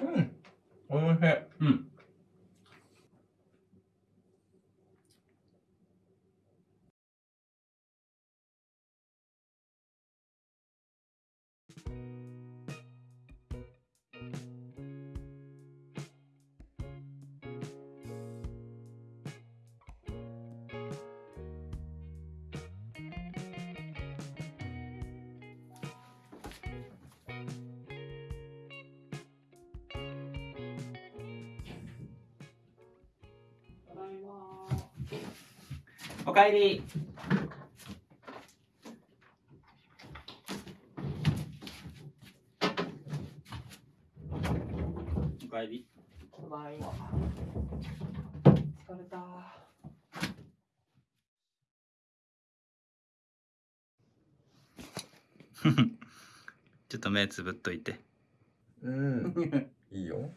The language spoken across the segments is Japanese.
うん。おいしい。うん。おかえり。おかえり。ただいま。疲れた。ちょっと目つぶっといて。うん。いいよ。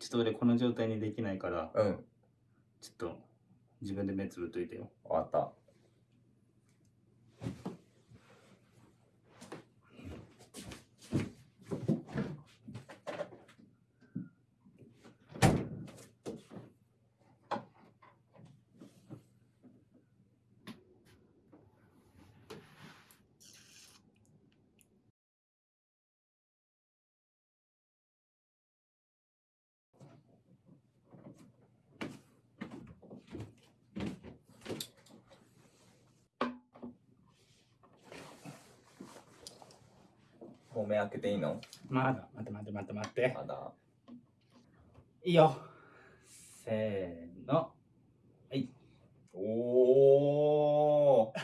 ちょっと俺この状態にできないから、うん。ちょっと自分で目つぶっといてよ。わかった。もう目開けていいの？まだ、待って待って待って待って。まだ。いいよ。せーの。おー。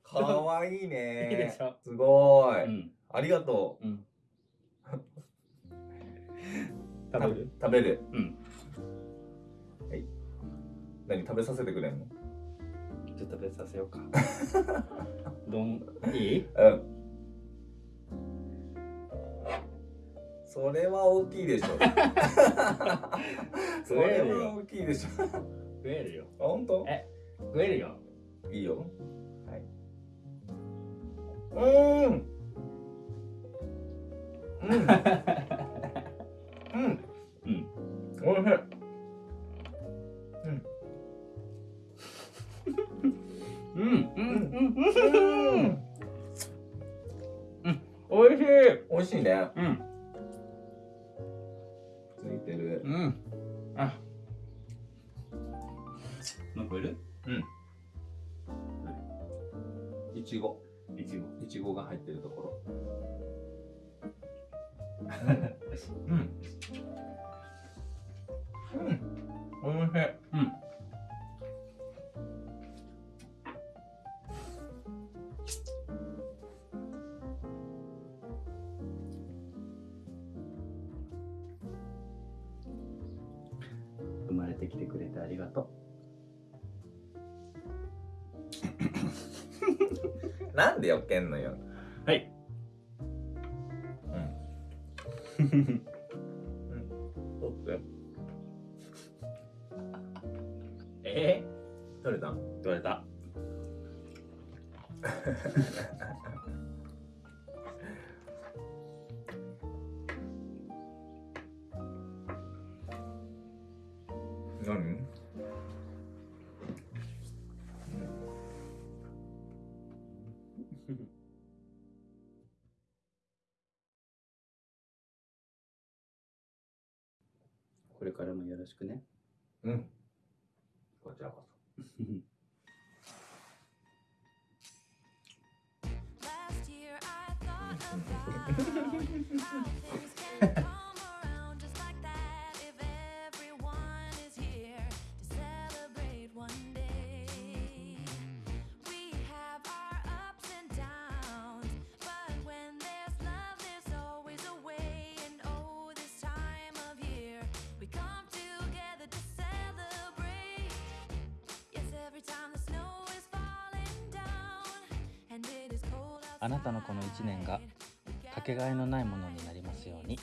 かわいいね。いいでしょすごい。うん。ありがとう。うん。食べる？食べる。うん。何食べさせてくれんの？ちょっと食べさせようか。どん、いい？うん。それは大きいでしょ。それは大きいでしょ。食えるよ。あ本当？え食えるよ。いいよ。はい。うーん。うん。うん。うん。おいしい。うん、うん、うん、うん。うん。おいしい。美味しいね。うん、ついてる。うん。あ。残る？いちご。いちご。いちごが入ってるところ。うん。うん。おいしい。うん。生まれてきてくれてありがと なんでよけんのよ。う。はい。うん。取って。え？取れた？ー、取れた。何？これからもよろしくね。うん。こちらこそ。あなたのこの1年がかけがえのないものになりますように。